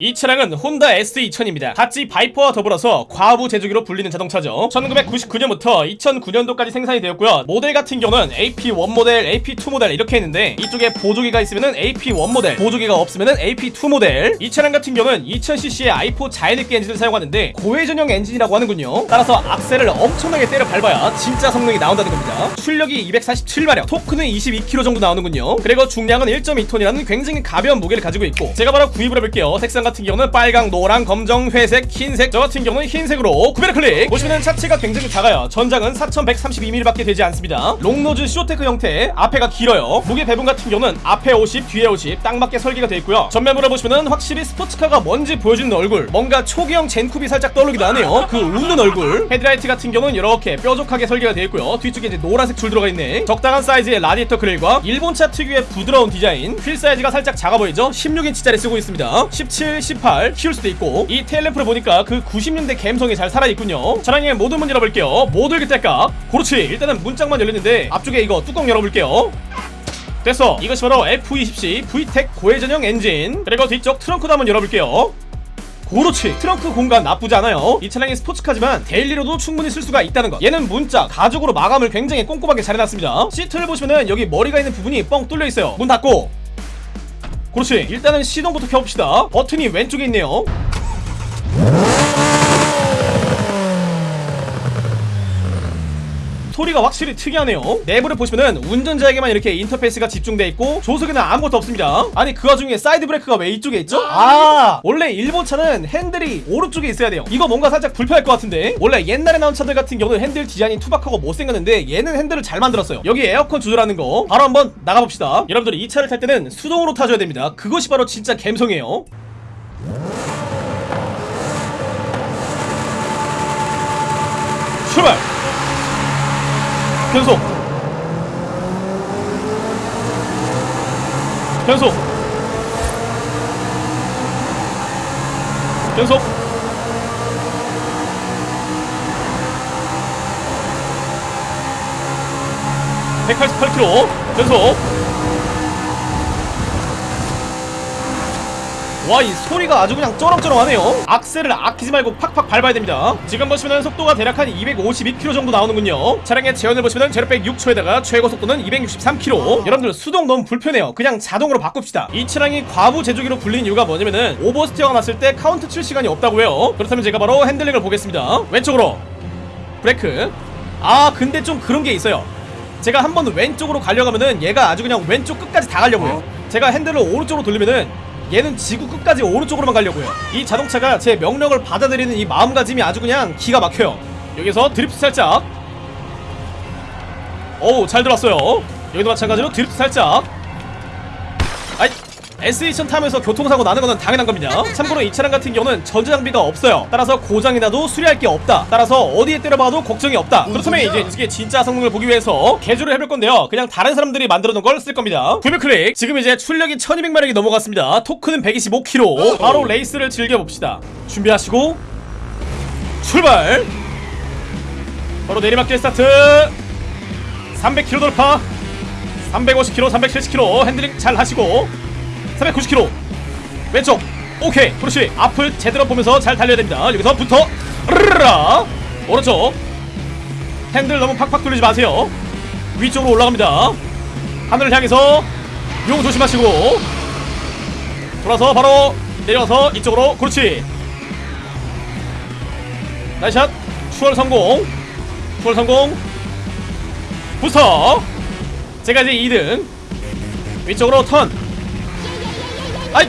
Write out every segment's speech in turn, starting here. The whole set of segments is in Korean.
이 차량은 혼다 S2000입니다. 같이 바이퍼와 더불어서 과부 제조기로 불리는 자동차죠. 1999년부터 2009년도까지 생산이 되었고요. 모델 같은 경우는 AP1 모델, AP2 모델 이렇게 있는데 이쪽에 보조기가 있으면 AP1 모델, 보조기가 없으면 AP2 모델. 이 차량 같은 경우는 2000cc의 i4 자연흡기 엔진을 사용하는데 고회전용 엔진이라고 하는군요. 따라서 악셀을 엄청나게 때려 밟아야 진짜 성능이 나온다는 겁니다. 출력이 247마력, 토크는 22kg 정도 나오는군요. 그리고 중량은 1.2톤이라는 굉장히 가벼운 무게를 가지고 있고 제가 바로 구입을 해볼게요. 색상 같은 경우는 빨강, 노랑, 검정, 회색, 흰색 저 같은 경우는 흰색으로 구매를 클릭. 보시면 차체가 굉장히 작아요. 전장은 4132mm밖에 되지 않습니다. long nose short deck 형태 앞에가 길어요. 무게 배분 같은 경우는 앞에 50 뒤에 50 딱 맞게 설계가 되어 있고요. 전면부를 보시면 확실히 스포츠카가 뭔지 보여주는 얼굴 뭔가 초기형 젠쿱이 살짝 떠오르기도 하네요. 그 웃는 얼굴. 헤드라이트 같은 경우는 이렇게 뾰족하게 설계가 되어 있고요. 뒤쪽에 이제 노란색 줄 들어가 있네. 적당한 사이즈의 라디에이터 그릴과 일본차 특유의 부드러운 디자인. 휠 사이즈가 살짝 작아 보이죠? 16인치짜리 쓰고 있습니다. 17 18 키울 수도 있고 이 테일 램프를 보니까 그 90년대 감성이 잘 살아있군요. 차량의 모든 문 열어볼게요. 모두 이렇게 그렇지 일단은 문짝만 열렸는데 앞쪽에 이거 뚜껑 열어볼게요. 됐어. 이것이 바로 F20C VTEC 고회전용 엔진. 그리고 뒤쪽 트렁크도 한번 열어볼게요. 그렇지 트렁크 공간 나쁘지 않아요. 이 차량이 스포츠카지만 daily로도 충분히 쓸 수가 있다는 것. 얘는 문짝 가죽으로 마감을 굉장히 꼼꼼하게 잘 해놨습니다. 시트를 보시면은 여기 머리가 있는 부분이 뻥 뚫려 있어요. 문 닫고 그렇지. 일단은 시동부터 켜봅시다. 버튼이 왼쪽에 있네요 소리가 확실히 특이하네요. 내부를 보시면은 운전자에게만 이렇게 인터페이스가 집중돼 있고 조수석에는 아무것도 없습니다. 아니 그 와중에 사이드 브레이크가 왜 이쪽에 있죠? 아. 원래 일본 차는 핸들이 오른쪽에 있어야 돼요. 이거 뭔가 살짝 불편할 것 같은데. 원래 옛날에 나온 차들 같은 경우는 핸들 디자인이 투박하고 못생겼는데 얘는 핸들을 잘 만들었어요. 여기 에어컨 조절하는 거. 바로 한번 나가봅시다. 여러분들이 이 차를 탈 때는 수동으로 타줘야 됩니다. 그것이 바로 진짜 감성이에요. 출발 변속. 변속. 변속. (188km) 변속 와 이 소리가 아주 그냥 쩌렁쩌렁하네요. 악셀을 아끼지 말고 팍팍 밟아야 됩니다. 지금 보시면 속도가 대략 한 252km 정도 나오는군요. 차량의 제원을 보시면 제로백 6초에다가 최고 속도는 263km 여러분들 수동 너무 불편해요. 그냥 자동으로 바꿉시다. 이 차량이 과부 제조기로 불리는 이유가 뭐냐면은 오버스티어가 났을 때 카운트 칠 시간이 없다고 해요. 그렇다면 제가 바로 핸들링을 보겠습니다. 왼쪽으로. 브레이크. 아 근데 좀 그런 게 있어요. 제가 한 번 왼쪽으로 가려고 하면은 얘가 아주 그냥 왼쪽 끝까지 다 가려고 해요 제가 핸들을 오른쪽으로 돌리면은 얘는 지구 끝까지 오른쪽으로만 가려고 해요. 이 자동차가 제 명령을 받아들이는 이 마음가짐이 아주 그냥 기가 막혀요. 여기서 드리프트 살짝. 어우 잘 들어왔어요. 여기도 마찬가지로 드리프트 살짝. 아이 S2000 타면서 교통사고 나는 거는 당연한 겁니다. 참고로 이 차량 같은 경우는 전자장비가 없어요. 따라서 고장이 나도 수리할 게 없다. 따라서 어디에 때려봐도 걱정이 없다. 그렇다면 이제 이게 진짜 성능을 보기 위해서 개조를 해볼 건데요. 그냥 다른 사람들이 만들어 놓은 걸 쓸 겁니다. 구매 클릭. 지금 이제 출력이 1200마력이 넘어갔습니다. 토크는 125kg 바로 레이스를 즐겨봅시다. 준비하시고 출발! 바로 내리막길 스타트. 300km 돌파. 350km 370km 핸들링 잘 하시고 390km 왼쪽. 오케이. 그렇지 앞을 제대로 보면서 잘 달려야 됩니다. 여기서부터 르르라 오른쪽. 핸들 너무 팍팍 돌리지 마세요. 위쪽으로 올라갑니다. 하늘을 향해서 용 조심하시고. 돌아서 바로 내려와서 이쪽으로. 그렇지. nice shot. 추월 성공. 추월 성공. 부스터 제가 이제 2등. 위쪽으로 턴 아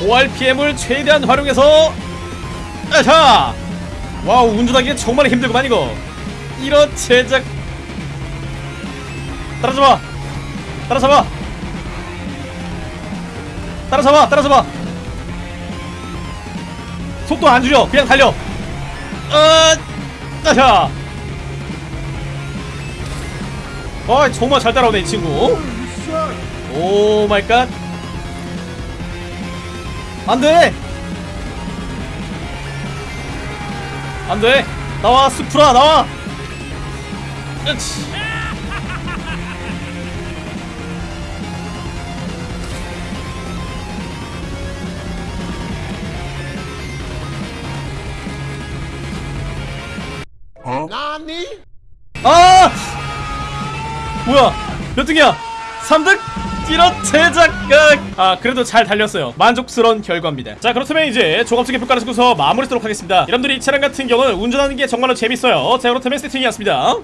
이 고RPM을 최대한 활용해서 아자 와우 운전하기가 정말 힘들구만 이거. 이런 제작. 따라잡아. 따라잡아. 따라잡아 따라잡아. 속도 안 줄여. 그냥 달려. 아 아자. 아 정말 잘 따라오네 이 친구. oh my god 안돼 안돼 나와 수프라 나와 으치 나니? 아! 뭐야? 몇 등이야? 3등? 이런 제작각! 아, 그래도 잘 달렸어요. 만족스러운 결과입니다. 자, 그렇다면 이제 종합적인 평가를 쓰고서 마무리하도록 하겠습니다. 여러분들이 이 차량 같은 경우는 운전하는 게 정말로 재밌어요. 자, 그렇다면 세팅이었습니다.